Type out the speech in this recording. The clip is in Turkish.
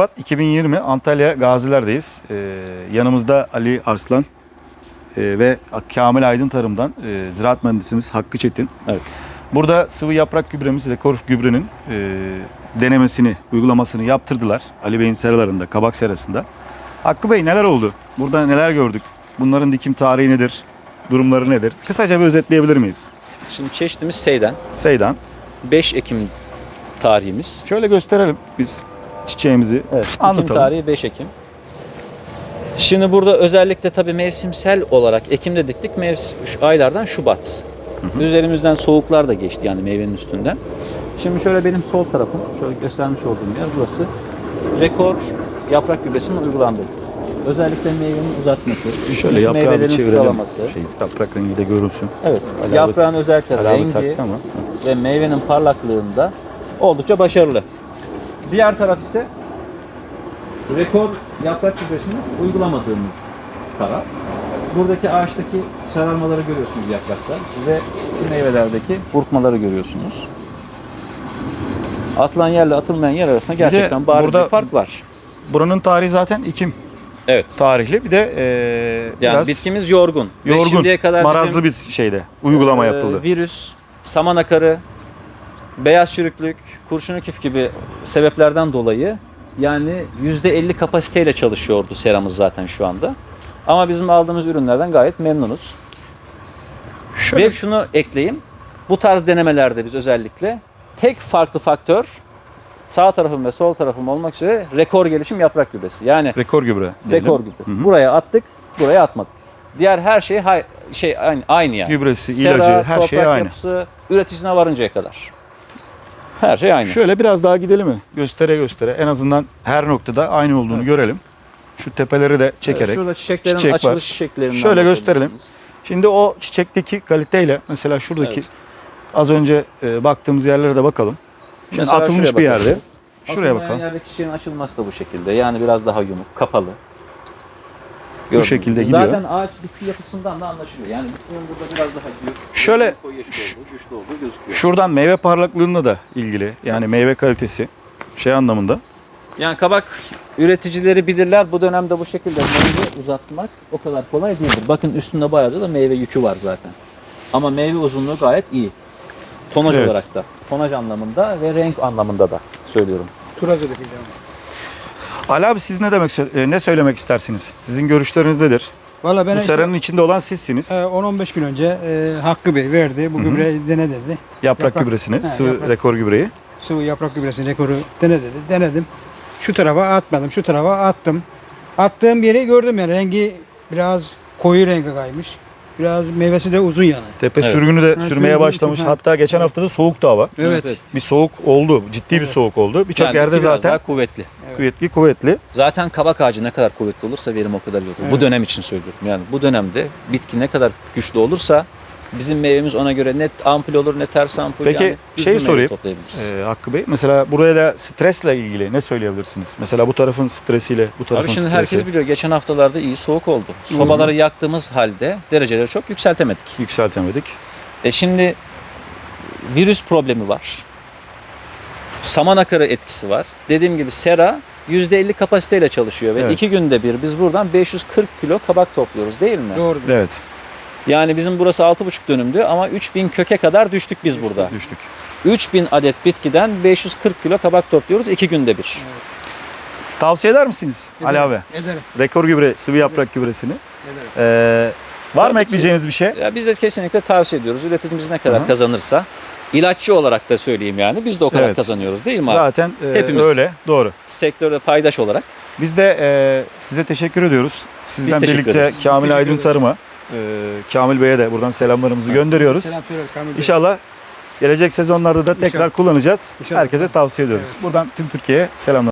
Şubat 2020 Antalya Gaziler'deyiz. Ee, yanımızda Ali Arslan e, ve Kamil Aydın Tarım'dan e, ziraat mühendisimiz Hakkı Çetin. Evet. Burada sıvı yaprak gübremiz rekor gübrenin e, denemesini, uygulamasını yaptırdılar. Ali Bey'in seralarında, kabak serasında. Hakkı Bey neler oldu? Burada neler gördük? Bunların dikim tarihi nedir? Durumları nedir? Kısaca bir özetleyebilir miyiz? Şimdi çeşitimiz Seyden. Seydan. 5 Ekim tarihimiz. Şöyle gösterelim biz çiçeğimizi. Evet. Ekim Anlatalım. tarihi 5 Ekim. Şimdi burada özellikle tabii mevsimsel olarak Ekim'de diktik. Mevsim, şu aylardan Şubat. Üzerimizden soğuklar da geçti yani meyvenin üstünden. Şimdi şöyle benim sol tarafım, şöyle göstermiş olduğum yer burası. Rekor yaprak gübresinin uygulandığı. Özellikle meyvenin uzatması, Şöyle yaprağı bir çevirelim. sıralaması. Şey, yaprak rengi de görülsün. Evet, abi- yaprağın özellikle rengi, ama. ve meyvenin parlaklığında oldukça başarılı. Diğer taraf ise rekor yaprak gübresini uygulamadığımız taraf. Buradaki ağaçtaki sararmaları görüyorsunuz yaprakta ve şu meyvelerdeki burkmaları görüyorsunuz. Atılan yerle atılmayan yer arasında gerçekten bariz burada- bir fark var. Buranın tarihi zaten Ekim Evet. tarihli. Bir de e, Yani biraz bitkimiz yorgun. Ve yorgun, şimdiye kadar marazlı bizim, bir şeyde uygulama e, yapıldı. Virüs, saman akarı, beyaz çürüklük, kurşun küf gibi sebeplerden dolayı yani %50 kapasiteyle çalışıyordu seramız zaten şu anda. Ama bizim aldığımız ürünlerden gayet memnunuz. Şöyle Ve şunu ekleyeyim. Bu tarz denemelerde biz özellikle tek farklı faktör sağ tarafım ve sol tarafım olmak üzere rekor gelişim yaprak gübresi. Yani rekor gübre. diyelim. rekor gübre. Hı hı. Buraya attık, buraya atmadık. Diğer her şey hay- şey aynı, aynı yani. Gübresi, Sera, ilacı, her şey aynı. yapısı, üreticisine varıncaya kadar. Her şey aynı. Şöyle biraz daha gidelim mi? Göstere göstere. En azından her noktada aynı olduğunu Evet. görelim. Şu tepeleri de çekerek. Şurada çiçeklerin Çiçek var. açılış şekillerinden Şöyle gösterelim. Şimdi o çiçekteki kaliteyle mesela şuradaki Evet. az önce e, baktığımız yerlere de bakalım. Şimdi Mesela atılmış bir bakalım. yerde. Şuraya Atılmayan bakalım. yerdeki çiçeğin açılması da bu şekilde. Yani biraz daha yumuk, kapalı. Bu şekilde gidiyor. Zaten ağaç bitki yapısından da anlaşılıyor. Yani bitkinin burada biraz daha büyük, Şöyle- koyu yeşil olduğu, güçlü olduğu gözüküyor. Şuradan meyve parlaklığına da ilgili. Yani meyve kalitesi şey anlamında. Yani kabak üreticileri bilirler bu dönemde bu şekilde meyve uzatmak o kadar kolay değildir. Bakın üstünde bayağı da meyve yükü var zaten. Ama meyve uzunluğu gayet iyi. Tonaj Evet. olarak da. Tonaj anlamında ve renk anlamında da söylüyorum. Turacı dikeceğim. Ali abi siz ne demek e, ne söylemek istersiniz? Sizin görüşleriniz nedir? Valla ben Bu işte, seranın içinde olan sizsiniz. e, 10-15 gün önce e, Hakkı Bey verdi. Bu Hı hı. gübreyi dene dedi. Yaprak, yaprak- gübresini, He, sıvı yaprak. rekor gübreyi. Sıvı yaprak gübresinin rekoru dene dedi. Denedim. Şu tarafa atmadım. Şu tarafa attım. Attığım yeri gördüm yani. Rengi biraz koyu rengi kaymış. Biraz meyvesi de uzun yani. Tepe Evet. sürgünü de Ha, sürmeye başlamış. ha. Hatta geçen hafta da soğuk da hava. Evet. evet. Bir soğuk oldu. Ciddi bir Evet. soğuk oldu. Birçok Yani yerde zaten daha kuvvetli. Kuvvetli kuvvetli. Zaten kabak ağacı ne kadar kuvvetli olursa verim o kadar iyi olur. Bu Evet. dönem için söylüyorum. Yani bu dönemde bitki ne kadar güçlü olursa bizim meyvemiz ona göre net ampul olur ne ters ampul. Peki, yani şey sorayım. Ee, Hakkı Bey mesela buraya da stresle ilgili ne söyleyebilirsiniz? Mesela bu tarafın stresiyle bu tarafın Abi şimdi stresi herkes biliyor geçen haftalarda iyi soğuk oldu. Sobaları yaktığımız halde dereceleri çok yükseltemedik. yükseltemedik. E şimdi virüs problemi var. Saman akarı etkisi var. Dediğim gibi sera %50 kapasiteyle çalışıyor ve Evet. iki günde bir biz buradan 540 kilo kabak topluyoruz değil mi? Doğru. Evet Yani bizim burası 6,5 dönümdü ama 3000 köke kadar düştük biz burada. düştük. 3000 adet bitkiden 540 kilo kabak topluyoruz iki günde bir. Tavsiye eder misiniz Ali Ederim, abi? Ederim. Rekor gübre, sıvı yaprak gübresini. Ederim. Ee, var mı Tabii ki. ekleyeceğiniz bir şey? Ya biz de kesinlikle tavsiye ediyoruz. Üreticimiz ne kadar Hı hı. kazanırsa ilaççı olarak da söyleyeyim yani biz de o kadar Evet. kazanıyoruz değil mi abi? Zaten e, Hepimiz. öyle. Doğru. Sektörde paydaş olarak. Biz de e, size teşekkür ediyoruz. Sizden teşekkür birlikte ederiz. Kamil teşekkür Aydın ederiz. Tarım'a, e, Kamil Bey'e de buradan selamlarımızı gönderiyoruz. Selam söyleriz Kamil Bey. İnşallah gelecek sezonlarda da tekrar İnşallah. kullanacağız. İnşallah. Herkese tavsiye ediyoruz. Evet. Buradan tüm Türkiye'ye selamlar.